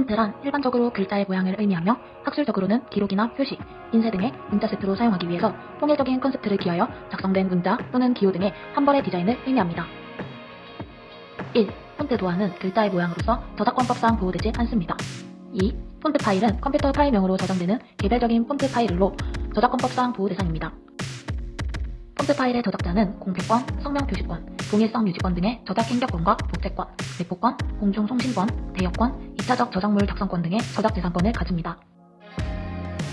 폰트란 일반적으로 글자의 모양을 의미하며 학술적으로는 기록이나 표시, 인쇄 등의 문자 세트로 사용하기 위해서 통일적인 컨셉트에 기하여 작성된 문자 또는 기호 등의 한 벌의 디자인을 의미합니다. 1. 폰트 도안은 글자의 모양으로서 저작권법상 보호되지 않습니다. 2. 폰트 파일은 컴퓨터 파일명으로 저장되는 개별적인 폰트 파일로 저작권법상 보호 대상입니다. 폰트 파일의 저작자는 공표권, 성명 표시권, 동일성 유지권 등의 저작 인격권과 복제권, 내포권, 공중송신권, 대여권, 2차적 저작물 작성권 등의 저작 재산권을 가집니다.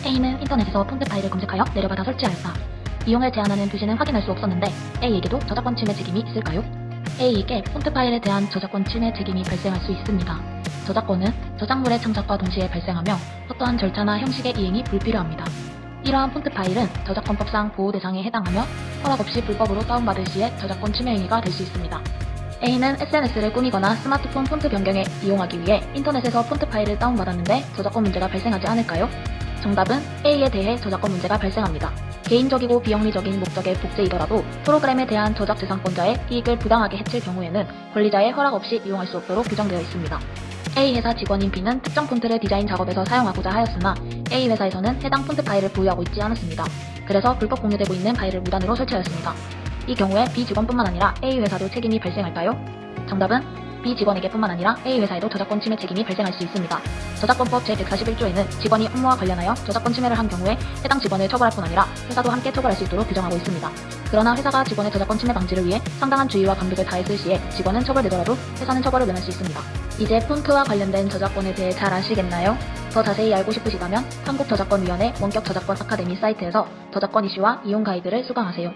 A는 인터넷에서 폰트 파일을 검색하여 내려받아 설치하였다. 이용을 제한하는 표시는 확인할 수 없었는데 A에게도 저작권 침해 책임이 있을까요? A에게 폰트 파일에 대한 저작권 침해 책임이 발생할 수 있습니다. 저작권은 저작물의 창작과 동시에 발생하며 어떠한 절차나 형식의 이행이 불필요합니다. 이러한 폰트 파일은 저작권법상 보호 대상에 해당하며 허락 없이 불법으로 다운받을 시에 저작권 침해 행위가 될 수 있습니다. A는 SNS를 꾸미거나 스마트폰 폰트 변경에 이용하기 위해 인터넷에서 폰트 파일을 다운받았는데 저작권 문제가 발생하지 않을까요? 정답은 A에 대해 저작권 문제가 발생합니다. 개인적이고 비영리적인 목적의 복제이더라도 프로그램에 대한 저작 재산권자의 이익을 부당하게 해칠 경우에는 권리자의 허락 없이 이용할 수 없도록 규정되어 있습니다. A 회사 직원인 B는 특정 폰트를 디자인 작업에서 사용하고자 하였으나 A 회사에서는 해당 폰트 파일을 보유하고 있지 않았습니다. 그래서 불법 공유되고 있는 파일을 무단으로 설치하였습니다. 이 경우에 B 직원뿐만 아니라 A 회사도 책임이 발생할까요? 정답은 B 직원에게뿐만 아니라 A 회사에도 저작권 침해 책임이 발생할 수 있습니다. 저작권법 제141조에는 직원이 업무와 관련하여 저작권 침해를 한 경우에 해당 직원을 처벌할 뿐 아니라 회사도 함께 처벌할 수 있도록 규정하고 있습니다. 그러나 회사가 직원의 저작권 침해 방지를 위해 상당한 주의와 감독을 다했을 시에 직원은 처벌되더라도 회사는 처벌을 면할 수 있습니다. 이제 폰트와 관련된 저작권에 대해 잘 아시겠나요? 더 자세히 알고 싶으시다면 한국저작권위원회 원격 저작권 아카데미 사이트에서 저작권 이슈와 이용 가이드를 수강하세요.